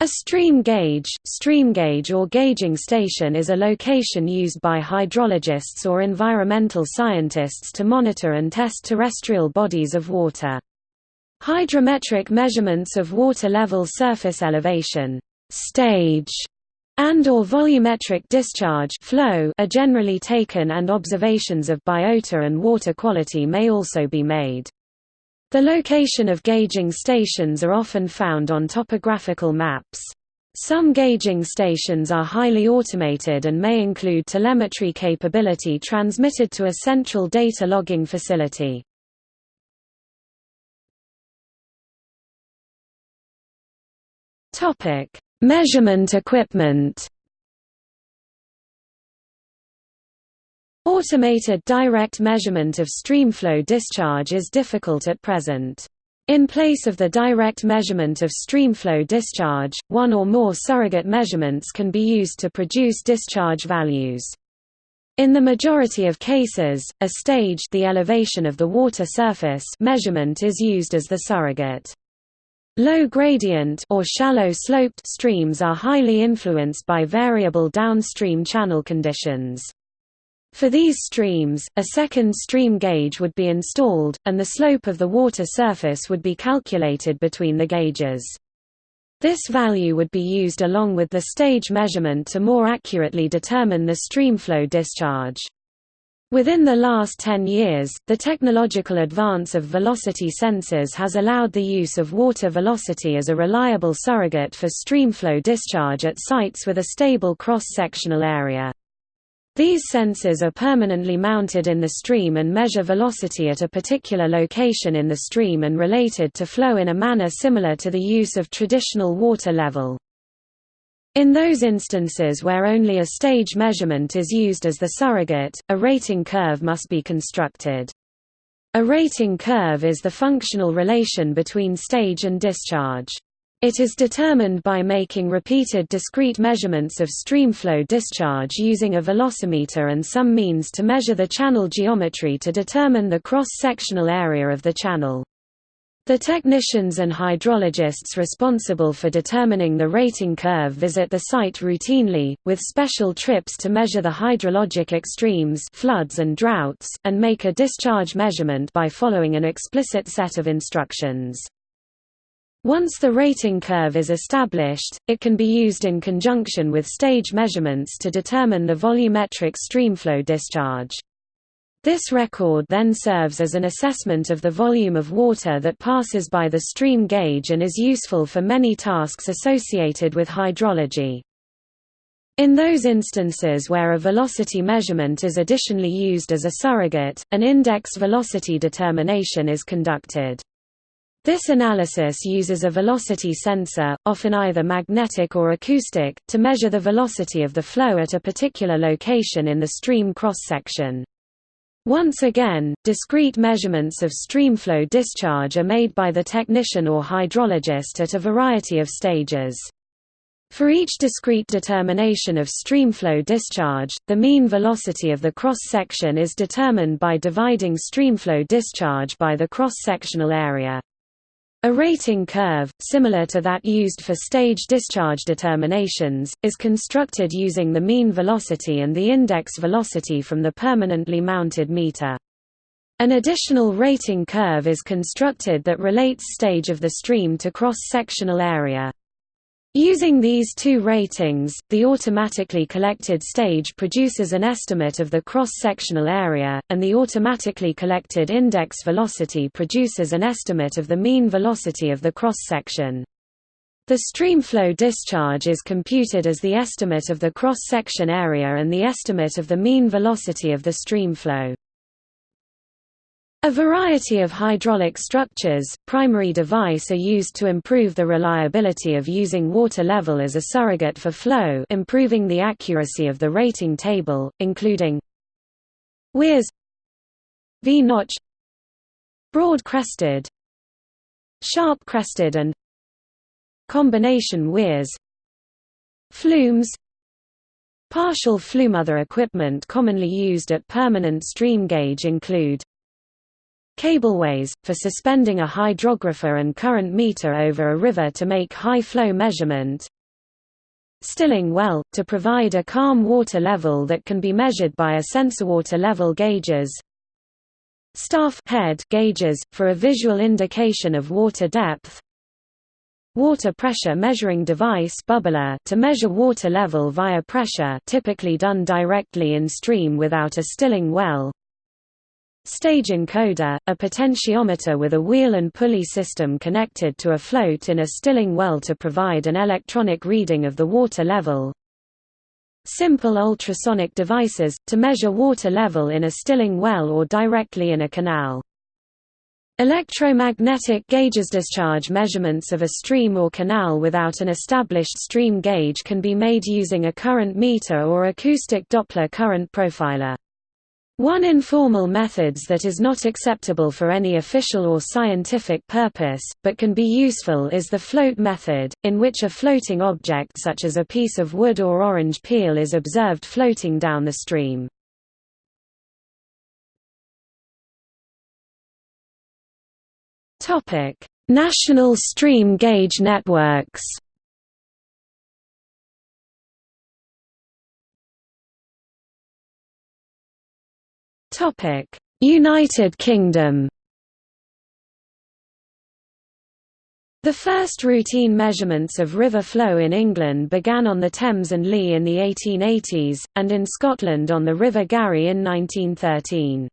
A stream gauge, stream gauge or gauging station is a location used by hydrologists or environmental scientists to monitor and test terrestrial bodies of water. Hydrometric measurements of water level surface elevation stage, and or volumetric discharge flow are generally taken and observations of biota and water quality may also be made. The location of gauging stations are often found on topographical maps. Some gauging stations are highly automated and may include telemetry capability transmitted to a central data logging facility. Measurement equipment Automated direct measurement of streamflow discharge is difficult at present. In place of the direct measurement of streamflow discharge, one or more surrogate measurements can be used to produce discharge values. In the majority of cases, a stage the elevation of the water surface measurement is used as the surrogate. Low gradient or shallow sloped streams are highly influenced by variable downstream channel conditions. For these streams, a second stream gauge would be installed, and the slope of the water surface would be calculated between the gauges. This value would be used along with the stage measurement to more accurately determine the streamflow discharge. Within the last 10 years, the technological advance of velocity sensors has allowed the use of water velocity as a reliable surrogate for streamflow discharge at sites with a stable cross-sectional area. These sensors are permanently mounted in the stream and measure velocity at a particular location in the stream and related to flow in a manner similar to the use of traditional water level. In those instances where only a stage measurement is used as the surrogate, a rating curve must be constructed. A rating curve is the functional relation between stage and discharge. It is determined by making repeated discrete measurements of streamflow discharge using a velocimeter and some means to measure the channel geometry to determine the cross-sectional area of the channel. The technicians and hydrologists responsible for determining the rating curve visit the site routinely, with special trips to measure the hydrologic extremes floods and droughts, and make a discharge measurement by following an explicit set of instructions. Once the rating curve is established, it can be used in conjunction with stage measurements to determine the volumetric streamflow discharge. This record then serves as an assessment of the volume of water that passes by the stream gauge and is useful for many tasks associated with hydrology. In those instances where a velocity measurement is additionally used as a surrogate, an index velocity determination is conducted. This analysis uses a velocity sensor, often either magnetic or acoustic, to measure the velocity of the flow at a particular location in the stream cross-section. Once again, discrete measurements of streamflow discharge are made by the technician or hydrologist at a variety of stages. For each discrete determination of streamflow discharge, the mean velocity of the cross-section is determined by dividing streamflow discharge by the cross-sectional area. A rating curve, similar to that used for stage discharge determinations, is constructed using the mean velocity and the index velocity from the permanently mounted meter. An additional rating curve is constructed that relates stage of the stream to cross-sectional area. Using these two ratings, the automatically collected stage produces an estimate of the cross-sectional area, and the automatically collected index velocity produces an estimate of the mean velocity of the cross-section. The streamflow discharge is computed as the estimate of the cross-section area and the estimate of the mean velocity of the streamflow. A variety of hydraulic structures, primary device are used to improve the reliability of using water level as a surrogate for flow improving the accuracy of the rating table, including weirs V-notch broad-crested sharp-crested and combination weirs. Flumes Partial flume. Other equipment commonly used at permanent stream gauge include Cableways, for suspending a hydrographer and current meter over a river to make high flow measurement. Stilling well, to provide a calm water level that can be measured by a sensor water level gauges. Staff head gauges, for a visual indication of water depth. Water pressure measuring device bubbler to measure water level via pressure typically done directly in stream without a stilling well. Stage encoder, a potentiometer with a wheel and pulley system connected to a float in a stilling well to provide an electronic reading of the water level. Simple ultrasonic devices, to measure water level in a stilling well or directly in a canal. Electromagnetic gauges discharge measurements of a stream or canal without an established stream gauge can be made using a current meter or acoustic Doppler current profiler. One informal methods that is not acceptable for any official or scientific purpose, but can be useful is the float method, in which a floating object such as a piece of wood or orange peel is observed floating down the stream. National stream gauge networks United Kingdom. The first routine measurements of river flow in England began on the Thames and Lea in the 1880s, and in Scotland on the River Garry in 1913.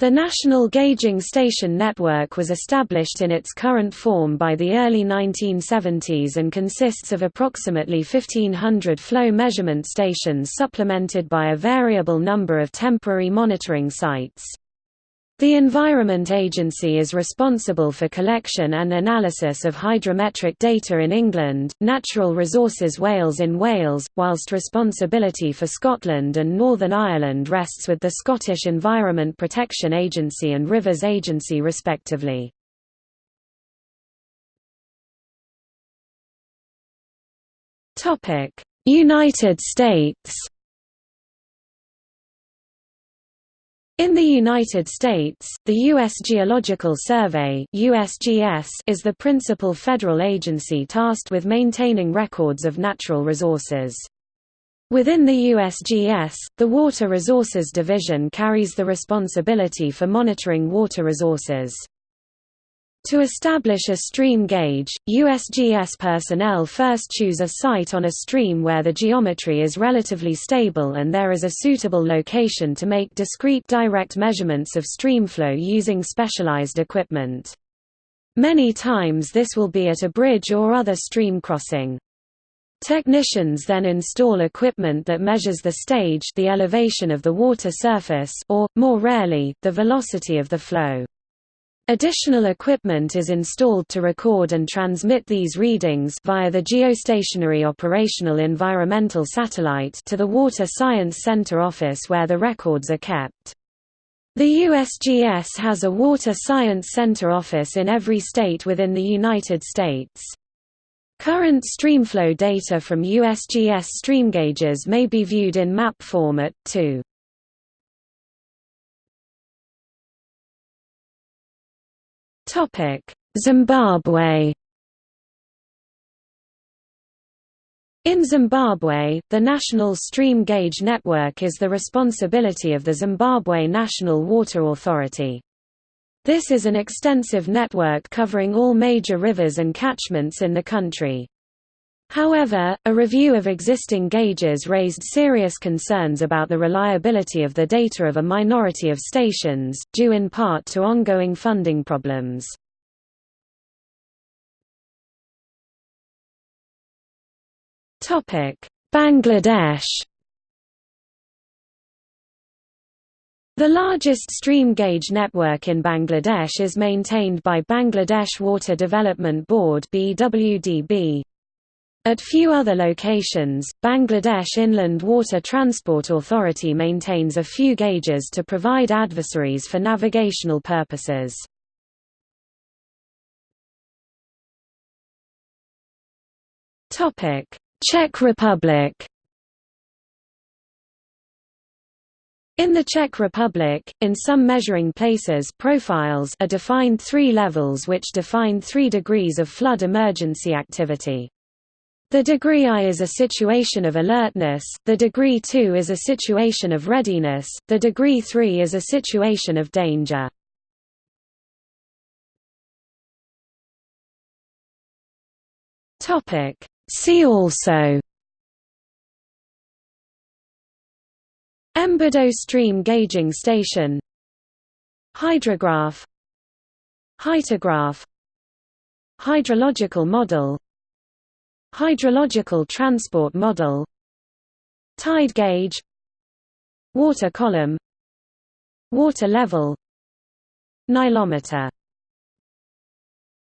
The National Gauging Station Network was established in its current form by the early 1970s and consists of approximately 1,500 flow measurement stations supplemented by a variable number of temporary monitoring sites. The Environment Agency is responsible for collection and analysis of hydrometric data in England, Natural Resources Wales in Wales, whilst responsibility for Scotland and Northern Ireland rests with the Scottish Environment Protection Agency and Rivers Agency respectively. United States In the United States, the U.S. Geological Survey USGS is the principal federal agency tasked with maintaining records of natural resources. Within the USGS, the Water Resources Division carries the responsibility for monitoring water resources. To establish a stream gauge, USGS personnel first choose a site on a stream where the geometry is relatively stable and there is a suitable location to make discrete direct measurements of streamflow using specialized equipment. Many times this will be at a bridge or other stream crossing. Technicians then install equipment that measures the stage the elevation of the water surface or, more rarely, the velocity of the flow. Additional equipment is installed to record and transmit these readings via the Geostationary Operational Environmental Satellite to the Water Science Center office where the records are kept. The USGS has a Water Science Center office in every state within the United States. Current streamflow data from USGS stream gauges may be viewed in map format, too. Zimbabwe In Zimbabwe, the National Stream Gauge Network is the responsibility of the Zimbabwe National Water Authority. This is an extensive network covering all major rivers and catchments in the country. However, a review of existing gauges raised serious concerns about the reliability of the data of a minority of stations, due in part to ongoing funding problems. Bangladesh The largest stream gauge network in Bangladesh is maintained by Bangladesh Water Development Board BWDB. At few other locations, Bangladesh Inland Water Transport Authority maintains a few gauges to provide adversaries for navigational purposes. Czech Republic In the Czech Republic, in some measuring places profiles are defined three levels which define three degrees of flood emergency activity. The degree I is a situation of alertness, the degree 2 is a situation of readiness, the degree 3 is a situation of danger. See also. Embudo stream gauging station. Hydrograph. Hyetograph Hydrological model Hydrological transport model Tide gauge Water column Water level Nilometer